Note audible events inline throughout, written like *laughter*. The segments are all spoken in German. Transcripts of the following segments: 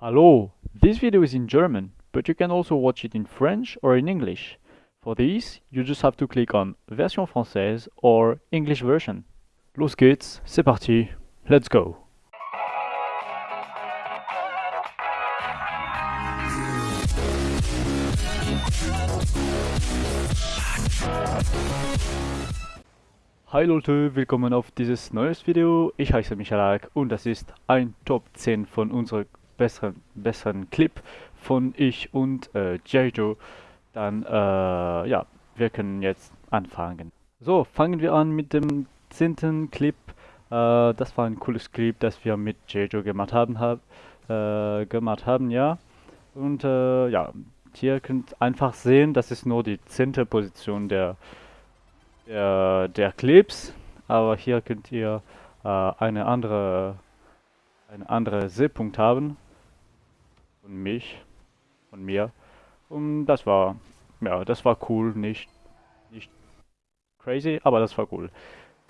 Hello, this video is in German, but you can also watch it in French or in English. For this, you just have to click on Version française or English version. Los geht's, c'est parti, let's go! Hi Leute, willkommen auf dieses neues Video. Ich heiße Michalak und das ist ein Top 10 von unserer besseren, besseren Clip von ich und äh, Jejo. Dann, äh, ja, wir können jetzt anfangen. So, fangen wir an mit dem zehnten Clip. Äh, das war ein cooles Clip, das wir mit Jejo gemacht haben, hab, äh, gemacht haben, ja. Und äh, ja, hier könnt ihr einfach sehen, das ist nur die zehnte Position der, der, der Clips. Aber hier könnt ihr äh, eine andere, eine andere Sehpunkt haben von mich, von mir. Und das war, ja, das war cool, nicht, nicht crazy, aber das war cool.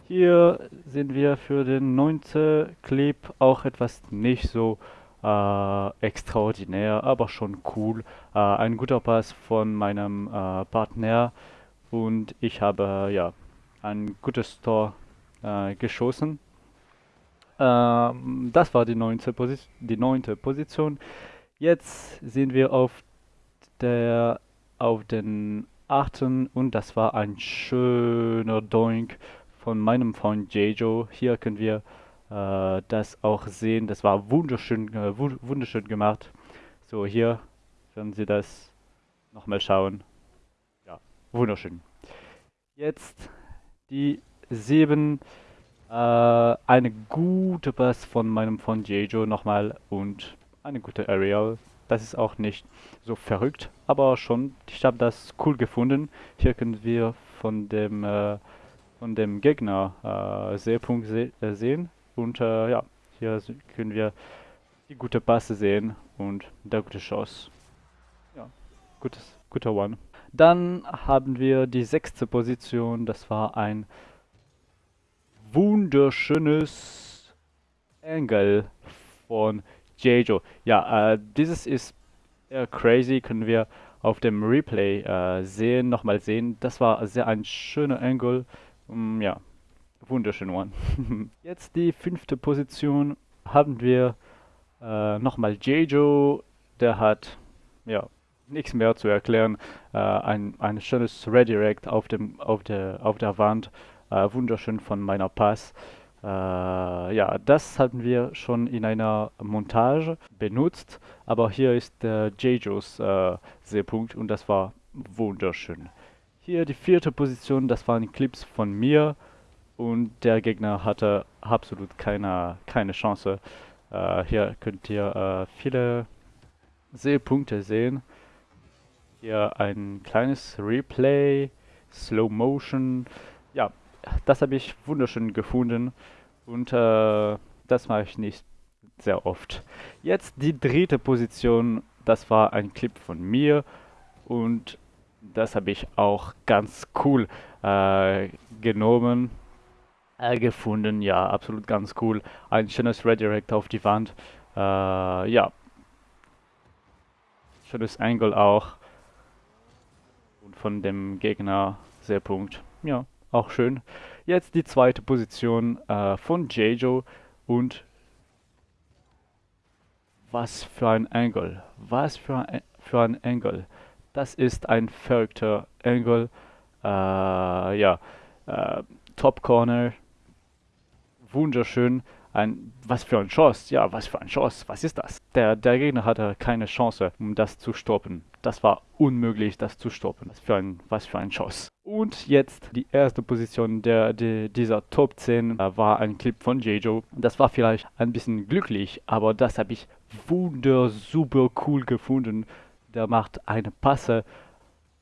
Hier sind wir für den neunten Clip auch etwas nicht so äh, extraordinär, aber schon cool. Äh, ein guter Pass von meinem äh, Partner und ich habe ja ein gutes Tor äh, geschossen. Ähm, das war die neunte, die neunte Position. Jetzt sind wir auf der auf den achten und das war ein schöner Doink von meinem Freund Jejo. Hier können wir äh, das auch sehen. Das war wunderschön, äh, wunderschön gemacht. So, hier können Sie das nochmal schauen. Ja, wunderschön. Jetzt die sieben. Äh, eine gute Pass von meinem Freund Jejo nochmal und eine gute Aerial. Das ist auch nicht so verrückt, aber schon, ich habe das cool gefunden. Hier können wir von dem, äh, von dem Gegner äh, Seepunkt se äh, sehen. Und äh, ja, hier können wir die gute Passe sehen und der gute Schuss. Ja, gutes, guter One. Dann haben wir die sechste Position. Das war ein wunderschönes Angle von Jejo. Ja, äh, dieses ist eher crazy, können wir auf dem Replay äh, sehen, nochmal sehen. Das war sehr ein schöner Angle. Um, ja, wunderschön one. *laughs* Jetzt die fünfte Position haben wir äh, nochmal Jejo. Der hat, ja, nichts mehr zu erklären. Äh, ein, ein schönes Redirect auf, dem, auf, der, auf der Wand. Äh, wunderschön von meiner Pass. Äh, ja, das hatten wir schon in einer Montage benutzt, aber hier ist der Jejos äh, Seepunkt und das war wunderschön. Hier die vierte Position, das waren Clips von mir und der Gegner hatte absolut keine, keine Chance. Äh, hier könnt ihr äh, viele Seepunkte sehen. Hier ein kleines Replay, Slow Motion. Ja, das habe ich wunderschön gefunden und äh, das mache ich nicht sehr oft. Jetzt die dritte Position, das war ein Clip von mir und das habe ich auch ganz cool äh, genommen, äh, gefunden. Ja, absolut ganz cool. Ein schönes Redirect auf die Wand. Äh, ja, schönes Angle auch. Und von dem Gegner sehr Punkt. Ja auch schön. Jetzt die zweite Position äh, von Jejo und was für ein Angle, was für ein, für ein Angle. Das ist ein verrückter Angle. Äh, ja, äh, Top Corner, wunderschön. Ein, was für ein Schuss, ja, was für ein Schuss, was ist das? Der, der Gegner hatte keine Chance, um das zu stoppen. Das war unmöglich, das zu stoppen. Was für ein, was für ein Schuss. Und jetzt die erste Position der, der dieser Top 10 äh, war ein Clip von Jejo. Das war vielleicht ein bisschen glücklich, aber das habe ich wunder super cool gefunden. Der macht eine Passe.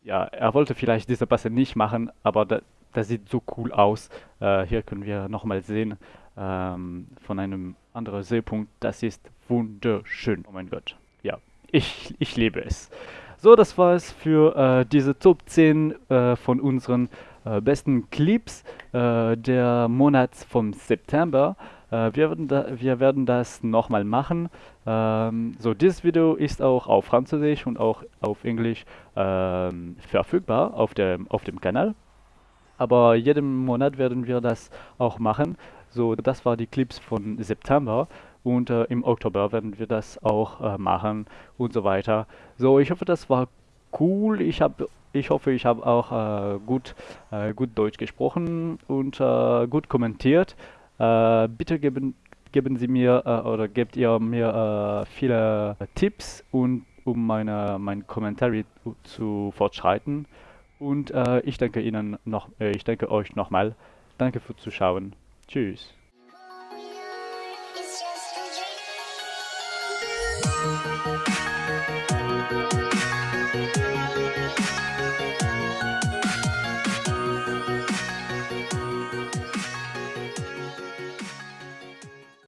Ja, er wollte vielleicht diese Passe nicht machen, aber das, das sieht so cool aus. Äh, hier können wir nochmal sehen ähm, von einem anderen Seepunkt. Das ist wunderschön. Oh mein Gott. Ja, ich, ich liebe es. So, das war es für äh, diese Top 10 äh, von unseren äh, besten Clips äh, der Monats vom September. Äh, wir, werden da, wir werden das nochmal machen. Ähm, so, dieses Video ist auch auf Französisch und auch auf Englisch ähm, verfügbar auf dem, auf dem Kanal. Aber jeden Monat werden wir das auch machen. So, das war die Clips von September und äh, im Oktober werden wir das auch äh, machen und so weiter. So, ich hoffe, das war cool. Ich habe ich hoffe, ich habe auch gut, gut Deutsch gesprochen und gut kommentiert. Bitte geben, geben Sie mir oder gebt ihr mir viele Tipps und um meine, mein Kommentar zu fortschreiten. Und ich danke Ihnen noch, ich danke euch nochmal. Danke fürs Zuschauen. Tschüss. Música